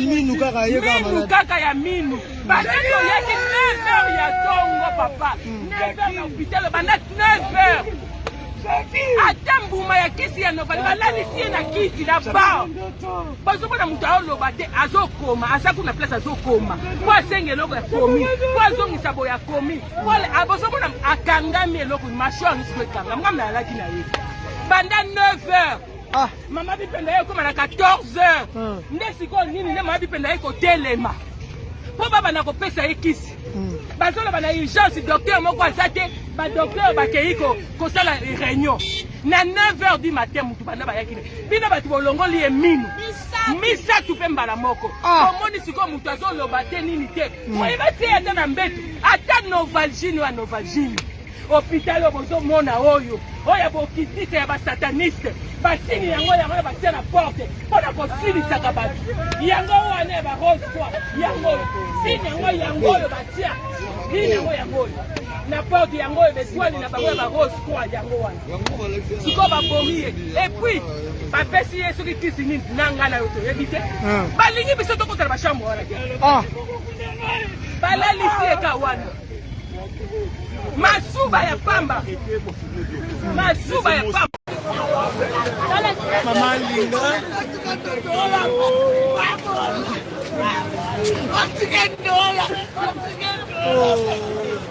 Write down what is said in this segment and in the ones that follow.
minu kaka ye kaka minu kaka ya minu bataki oyaki 9 heures ya tongo papa 9 heures na hôpital banda 9 heures ata mbuma ya kisi ya novali balalisi ye na kiti na ba bazomona moto aoloba te azokoma aza kuna place azokoma po asenga eloko ya komi po azongisa boye akomi Paul abozomona akangami eloko masho yango siko ekanga nga nayalaki na ye banda 9 heures ah. mama bipenda ye ekoma na 14 heures hmm. nde sikoyo nini nde mama bipenda ye kotelema mpo babanda kopesa ye kisi hmm. bazoloba na urgence docteur moko aza te badocteur bakei kosala réunion na 9 heures du matin motu banda bayaki ne bino bato bolongoli ye mino misato mpe mbala moko ah. omoni sikoyo moto azoloba te nini te Moye batie ata na mbetu ata novalgine oyo novalgine hôpital oyo bozomona oyo oyo ya bokitisa ya basataniste basini yango yango na batia na porte mpo na kosilisaka bato yango wana ya barose fois yango oyo sini yango yango oyo batia nini yango yango oyo na porte yango oyo betwale na bango ya barose fois yango wana sikoyo babomi ye epuis bapesi ye soki kisi nini na ngai na yo toyebi te ah. balingi biso tokota na bachambre wana te ah. balalisi ye ka wana masuba ya pamba masuba ya pamba mama linga Once again, Nola! Once again, Nola! Oh.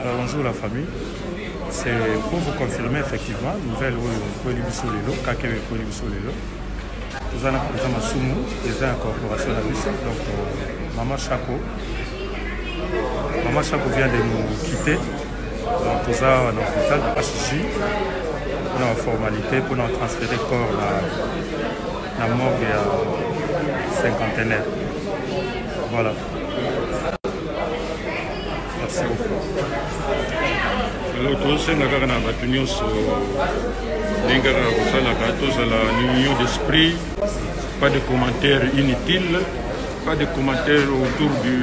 Alors bonjour la famille, c'est pour vous confirmer effectivement nouvelle oyo ekweli biso lelo kaka oyo ekweli biso lelo toza na mpenza masumu eza ya corporation na biso donc euh, mama shako mama shako vient de nous quitter donc toza na hôpital na hj mpona baformalité mpona transférer corps na, na morgue ya cinquantenaire voilà alors tozosenga kaka na bato nyonso ndenge kaka kosalaka tozala union d'esprit pas de commentaire inutile pas de commentaire autour du,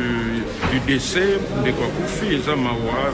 du décès ndeko akufi eza mawa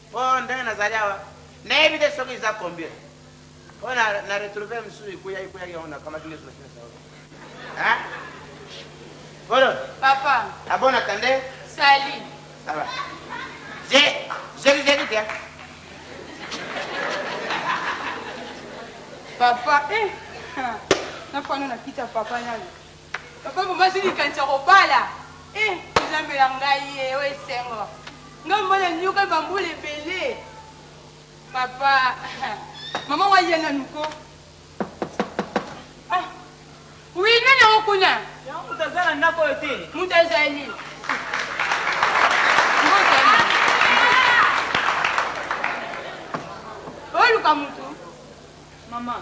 Po ndenge nazali awa nayebi te soki eza combien po na na retrouver mususu ekuya ekuyaki yango nakamati nioso na pesa yo hein Polo papa ah bon attendez salut ça va je je vous ai dit hein papa eh na fano na kita papa nani Papa vraiment azui likanisi ya kobala eeh nzambe na ngaiee oyo esengo nga mobali anioka ba mbula ebele papa maman ngo aya nanu ko ah oui nani yango kuna yango mutu aza na ndako oyo te mutu azali oluka mutu maman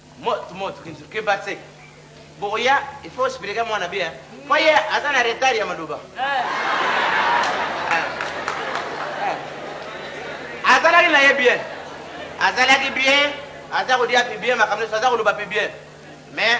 Mot mot kin ke ba tse bokoya il faut expliquer mwana bien po ye aza na retard ya maloba azalaki na ye bien azalaki bien aza kolia pe bien makambo nyonso aza koloba pe bien mais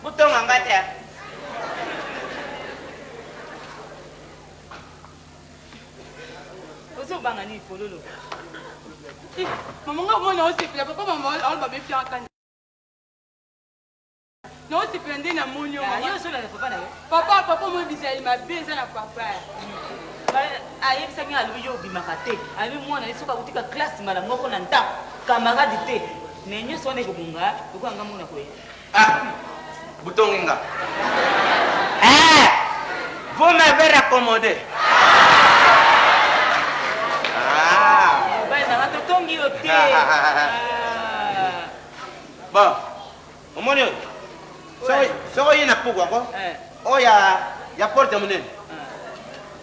Botonga nga te ah. Ozo banga nini fololo. Ih maman nga vraiment nao sepela papa maman aol ba be fiaka kanda. Nao sepela nde na moni yo maman. Yo ozo lala papa na yo. Papa papa mo bizali mabe eza na papa. ayebisaki nga alobi yo obimaka te alobi mwana ye soki akutika classe mbala moko na ndako camarade te mais nyonso wana ekobonga lokola nga mona koye Ah butongi nga eeh vous m'avez raccommode ah mobali na nga to tongi yo te bon omoni oyo soki soki oye na puku ako oya ya porte monene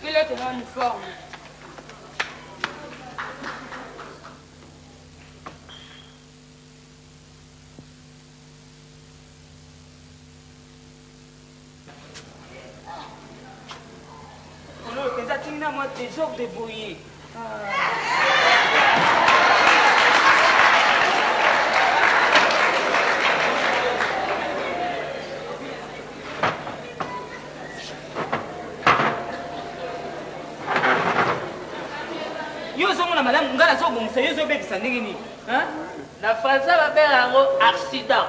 Culotte na uniforme. Oyo penza tina mua desordre boye. yo ozomona malamu ngai nazobongisa yo ezobebisa ndenge nini na français babela yango accident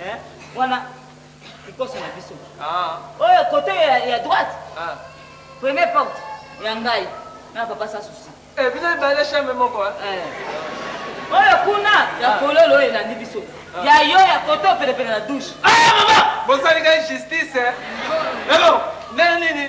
Eeh wana kikoso na biso ah oyo cote oyo ya, ya droite ah première porte ya ngai na papa sans souci eh bino mibale chambre moko hein eh oyo kuna ya ah. kololo oyo elandi biso ah. ya yo ya cote oyo penepene na douche ah maman bosali ngai justice eh lelo ndenge nini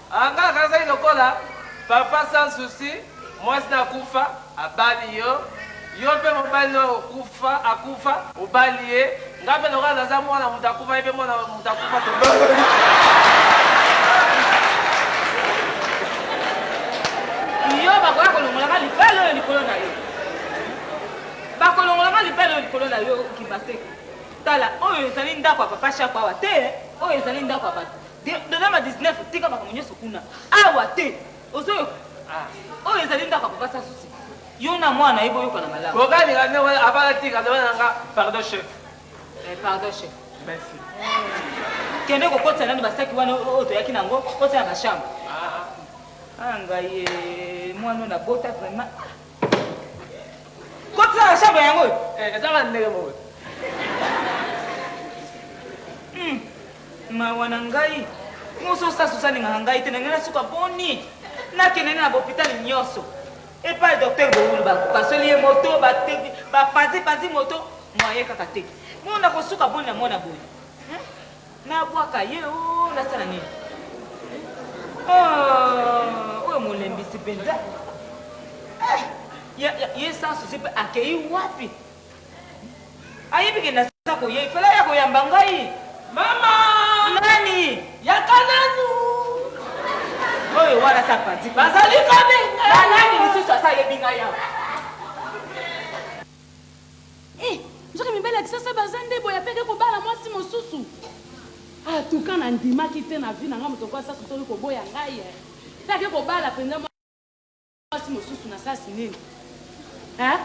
Ah nga nakanizaki lokola papa sans souci mwasi naye akufa abali yo yo mpe mobali nayo okufa akufa obali ye nga mpe lokola naza mwana mutu akufa ye mpe mwana mutu akufa tobali yo bakoya kolongola nga libala oyo likolo nayo bakolongola nga libala oyo likolo nayo kimba seke tala oyo ezali ndaku ya papa shako awa te oyo ezali ndaku ya batu De, dona ma 19 tika makambo nyoso kuna. Awa te. Ozoyoka? Ah. Oyo ezali ndako ya papa sans souci. Yo na mwana na ye boyokana malamu. Boka linga nde wana avant na tika dona na nga pardon chef. Eh, pardon chef. Merci. Kende ko kotisa nanu ba saki wana oyo toyaki na yango, otia na ba chambre. Ah, ah. Ah ngayi eh, mwana oyo na bota vraiment. Kotisa na chambre yango oyo. Eh eza kaka ndenge moko. Hum mawa na ngai. Moso sasu salingaka ngai te na ngai na suka boni. Nakende na bopital nyoso. Epai docteur Bowulu ba pasoli ye moto ba ba panzi panzi moto moyen kaka te. Mona kosuka boni na mona boye. Na bwaka ye ooh na sala nini ooh oyo molembisi penza eh ya ya ye sans souci pe akeyi wapi ayebi ke na za ko ye fela ya ko yamba ngai mama nani ya ka nanu oyo wana sa panzi bazali ka benga ba nani lisusu asa yebi ngai awa Eeh nzoka mibali ya kisasa baza nde boye après ake kobala mwasi mosusu en tout cas na ndimaki te na vie na nga moto ko asasu soli koboya ngai eh pe ake kobala penza mwasi mosusu na sasi nini eh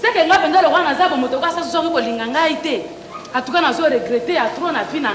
ce que nga penza lokola naza bo moto ko asasu soki kolinga ngai te en tout cas nazo regrette ya trop na vie na